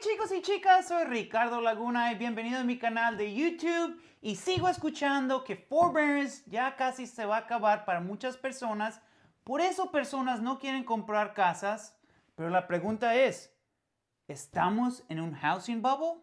chicos y chicas, soy Ricardo Laguna y bienvenido a mi canal de YouTube. Y sigo escuchando que forbearance ya casi se va a acabar para muchas personas, por eso personas no quieren comprar casas, pero la pregunta es, ¿estamos en un housing bubble?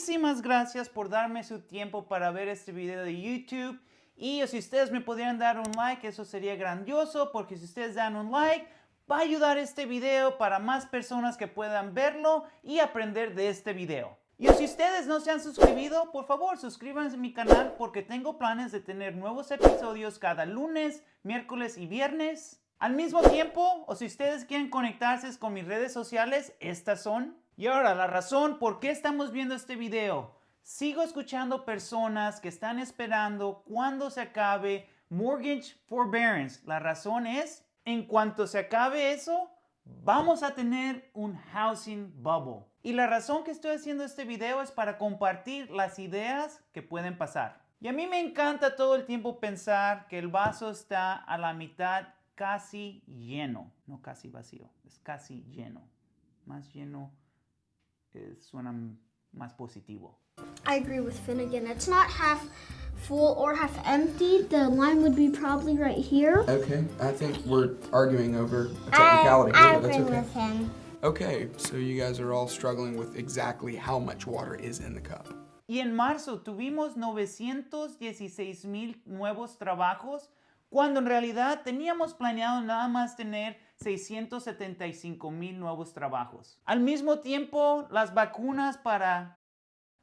Muchísimas gracias por darme su tiempo para ver este video de YouTube. Y si ustedes me pudieran dar un like, eso sería grandioso, porque si ustedes dan un like, va a ayudar este video para más personas que puedan verlo y aprender de este video. Y si ustedes no se han suscrito, por favor suscríbanse a mi canal porque tengo planes de tener nuevos episodios cada lunes, miércoles y viernes. Al mismo tiempo, o si ustedes quieren conectarse con mis redes sociales, estas son. Y ahora, la razón por qué estamos viendo este video. Sigo escuchando personas que están esperando cuando se acabe Mortgage Forbearance. La razón es, en cuanto se acabe eso, vamos a tener un housing bubble. Y la razón que estoy haciendo este video es para compartir las ideas que pueden pasar. Y a mí me encanta todo el tiempo pensar que el vaso está a la mitad casi lleno. No casi vacío, es casi lleno. Más lleno eh, suena más positivo. I agree with Finnegan. It's not half full or half empty. The line would be probably right here. Okay, I think we're arguing over a technicality I, I agree that's okay. with him. Okay, so you guys are all struggling with exactly how much water is in the cup. Y en marzo tuvimos 916 mil nuevos trabajos, cuando en realidad teníamos planeado nada más tener 675 mil nuevos trabajos. Al mismo tiempo, las vacunas para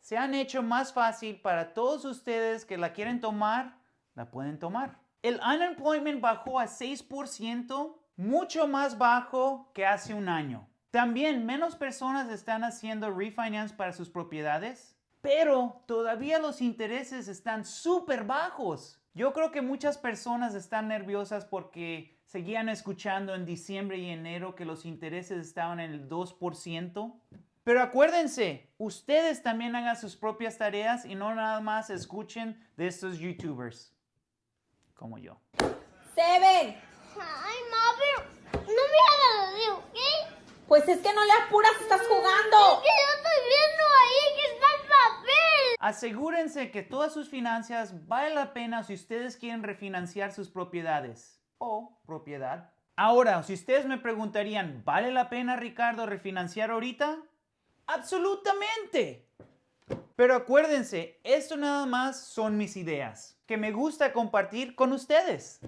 se han hecho más fácil para todos ustedes que la quieren tomar, la pueden tomar. El unemployment bajó a 6%, mucho más bajo que hace un año. También menos personas están haciendo refinance para sus propiedades, pero todavía los intereses están súper bajos. Yo creo que muchas personas están nerviosas porque seguían escuchando en diciembre y enero que los intereses estaban en el 2%. Pero acuérdense, ustedes también hagan sus propias tareas y no nada más escuchen de estos youtubers como yo. Seven. Ay, mami, no me hagas así, ¿ok? Pues es que no le apuras, estás jugando. Que yo estoy viendo ahí que está el papel. Asegúrense que todas sus finanzas vale la pena si ustedes quieren refinanciar sus propiedades o propiedad. Ahora, si ustedes me preguntarían, ¿vale la pena, Ricardo, refinanciar ahorita? Absolutamente. Pero acuérdense, esto nada más son mis ideas, que me gusta compartir con ustedes.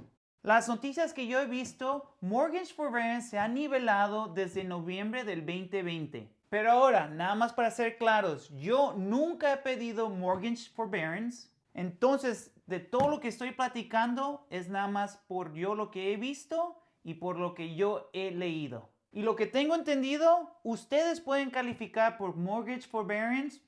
Las noticias que yo he visto, Mortgage Forbearance se ha nivelado desde noviembre del 2020. Pero ahora, nada más para ser claros, yo nunca he pedido Mortgage Forbearance. Entonces, de todo lo que estoy platicando es nada más por yo lo que he visto y por lo que yo he leído. Y lo que tengo entendido, ustedes pueden calificar por Mortgage Forbearance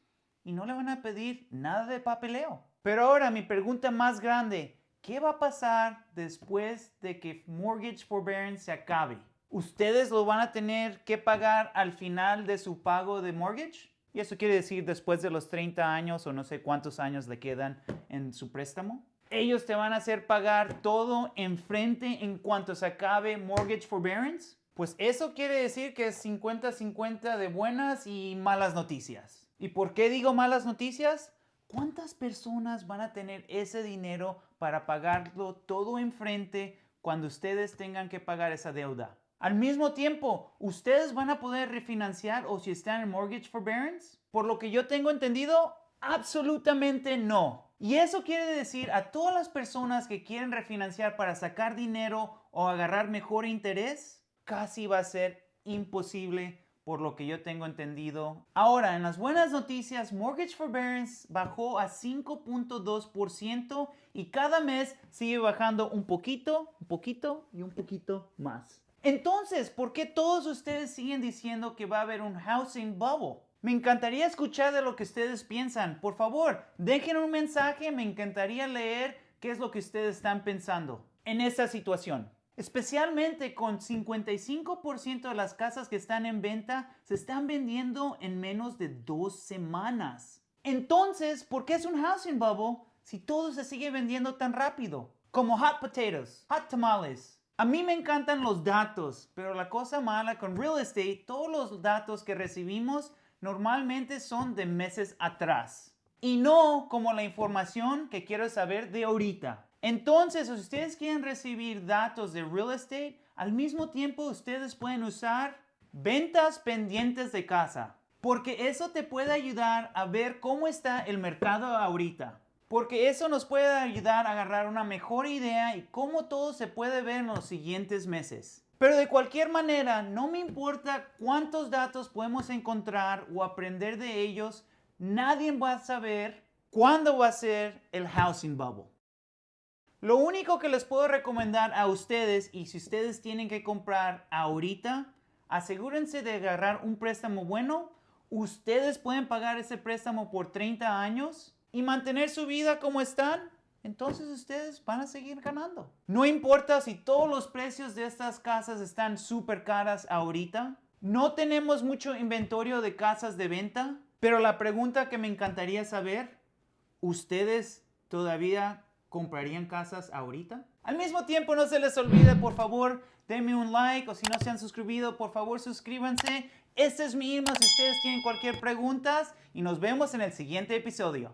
y no le van a pedir nada de papeleo. Pero ahora mi pregunta más grande, ¿qué va a pasar después de que Mortgage Forbearance se acabe? ¿Ustedes lo van a tener que pagar al final de su pago de mortgage? Y eso quiere decir después de los 30 años o no sé cuántos años le quedan en su préstamo. Ellos te van a hacer pagar todo enfrente en cuanto se acabe Mortgage Forbearance. Pues eso quiere decir que es 50-50 de buenas y malas noticias. ¿Y por qué digo malas noticias? ¿Cuántas personas van a tener ese dinero para pagarlo todo enfrente cuando ustedes tengan que pagar esa deuda? Al mismo tiempo, ¿ustedes van a poder refinanciar o si están en mortgage forbearance? Por lo que yo tengo entendido, absolutamente no. Y eso quiere decir a todas las personas que quieren refinanciar para sacar dinero o agarrar mejor interés, casi va a ser imposible por lo que yo tengo entendido. Ahora, en las buenas noticias, Mortgage Forbearance bajó a 5.2% y cada mes sigue bajando un poquito, un poquito y un poquito más. Entonces, ¿por qué todos ustedes siguen diciendo que va a haber un housing bubble? Me encantaría escuchar de lo que ustedes piensan. Por favor, dejen un mensaje, me encantaría leer qué es lo que ustedes están pensando en esta situación. Especialmente con 55% de las casas que están en venta se están vendiendo en menos de dos semanas. Entonces, ¿por qué es un housing bubble si todo se sigue vendiendo tan rápido? Como hot potatoes, hot tamales. A mí me encantan los datos, pero la cosa mala con real estate, todos los datos que recibimos normalmente son de meses atrás. Y no como la información que quiero saber de ahorita. Entonces, si ustedes quieren recibir datos de real estate, al mismo tiempo ustedes pueden usar ventas pendientes de casa. Porque eso te puede ayudar a ver cómo está el mercado ahorita. Porque eso nos puede ayudar a agarrar una mejor idea y cómo todo se puede ver en los siguientes meses. Pero de cualquier manera, no me importa cuántos datos podemos encontrar o aprender de ellos, nadie va a saber cuándo va a ser el housing bubble. Lo único que les puedo recomendar a ustedes, y si ustedes tienen que comprar ahorita, asegúrense de agarrar un préstamo bueno. Ustedes pueden pagar ese préstamo por 30 años y mantener su vida como están. Entonces ustedes van a seguir ganando. No importa si todos los precios de estas casas están súper caras ahorita. No tenemos mucho inventario de casas de venta. Pero la pregunta que me encantaría saber, ¿ustedes todavía comprarían casas ahorita? Al mismo tiempo, no se les olvide, por favor, denme un like o si no se han suscribido, por favor, suscríbanse. Este es mi email si ustedes tienen cualquier pregunta y nos vemos en el siguiente episodio.